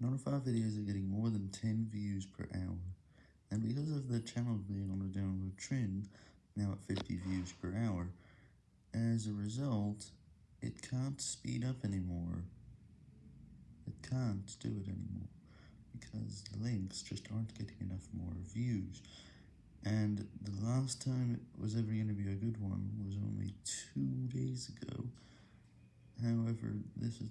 None of our videos are getting more than 10 views per hour, and because of the channel being on a downward trend, now at 50 views per hour, as a result, it can't speed up anymore. It can't do it anymore, because the links just aren't getting enough more views, and the last time it was ever going to be a good one was only two days ago, however, this is.